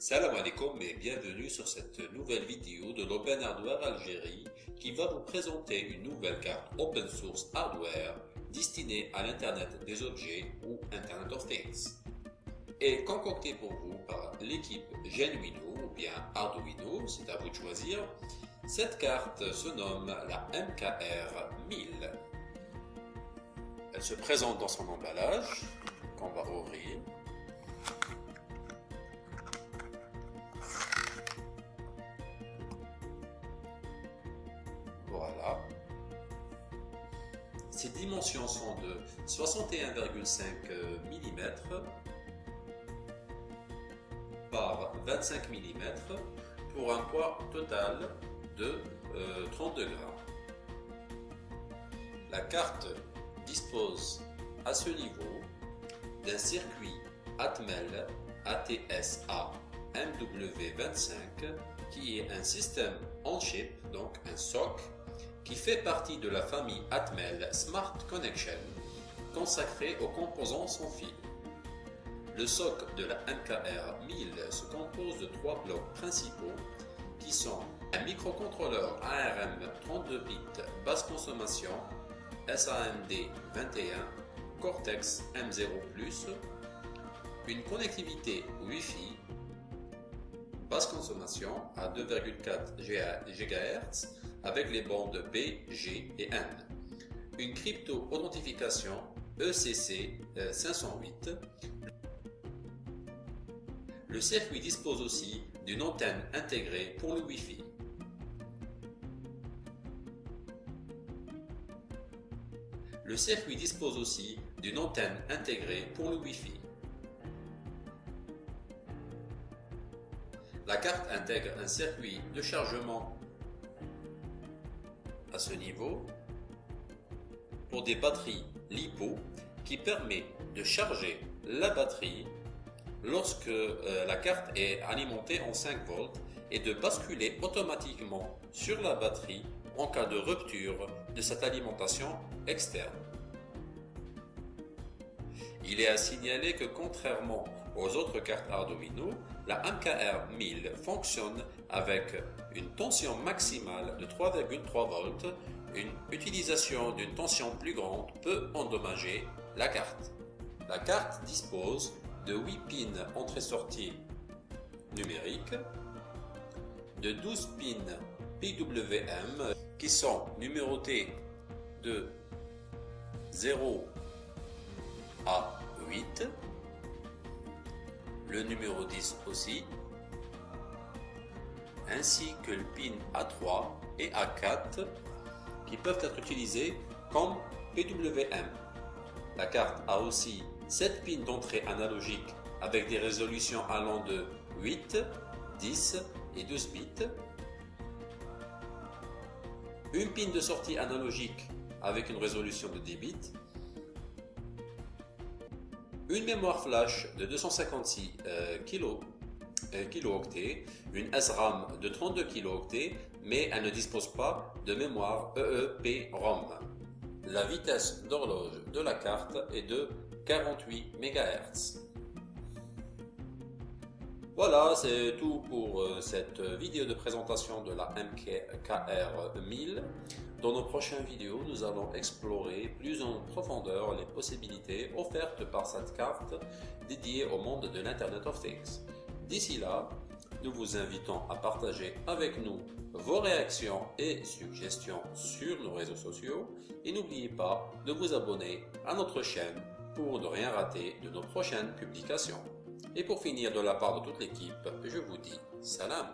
alaikum et bienvenue sur cette nouvelle vidéo de l'Open Hardware Algérie qui va vous présenter une nouvelle carte Open Source Hardware destinée à l'Internet des objets ou Internet of Things et concoctée pour vous par l'équipe Genuino ou bien Arduino, c'est à vous de choisir. Cette carte se nomme la MKR 1000. Elle se présente dans son emballage qu'on va ouvrir. Ses dimensions sont de 61,5 mm par 25 mm pour un poids total de 32 euh, grammes. La carte dispose à ce niveau d'un circuit Atmel ATSA MW25 qui est un système on-chip, donc un SOC, qui fait partie de la famille Atmel Smart Connection consacrée aux composants sans fil. Le SOC de la MKR 1000 se compose de trois blocs principaux qui sont un microcontrôleur ARM 32 bits basse consommation SAMD 21 Cortex M0+, une connectivité Wi-Fi basse consommation à 2,4 GHz avec les bandes B, G et N, une crypto-authentification ECC 508. Le circuit dispose aussi d'une antenne intégrée pour le Wi-Fi. Le circuit dispose aussi d'une antenne intégrée pour le Wi-Fi. Intègre un circuit de chargement à ce niveau pour des batteries LiPo qui permet de charger la batterie lorsque euh, la carte est alimentée en 5 volts et de basculer automatiquement sur la batterie en cas de rupture de cette alimentation externe. Il est à signaler que contrairement aux autres cartes Arduino, la MKR 1000 fonctionne avec une tension maximale de 3,3 volts. Une utilisation d'une tension plus grande peut endommager la carte. La carte dispose de 8 pins entrée-sortie numériques, de 12 pins PWM qui sont numérotés de 0 à 8, le numéro 10 aussi, ainsi que le pin A3 et A4 qui peuvent être utilisés comme PWM. La carte a aussi 7 pins d'entrée analogique avec des résolutions allant de 8, 10 et 12 bits une pin de sortie analogique avec une résolution de 10 bits, une mémoire flash de 256 euh, euh, kilooctets, une SRAM de 32 kilooctets, mais elle ne dispose pas de mémoire EEPROM. La vitesse d'horloge de la carte est de 48 MHz. Voilà, c'est tout pour euh, cette vidéo de présentation de la MKR 1000. Dans nos prochaines vidéos, nous allons explorer plus en profondeur les possibilités offertes par cette carte dédiée au monde de l'Internet of Things. D'ici là, nous vous invitons à partager avec nous vos réactions et suggestions sur nos réseaux sociaux et n'oubliez pas de vous abonner à notre chaîne pour ne rien rater de nos prochaines publications. Et pour finir de la part de toute l'équipe, je vous dis salam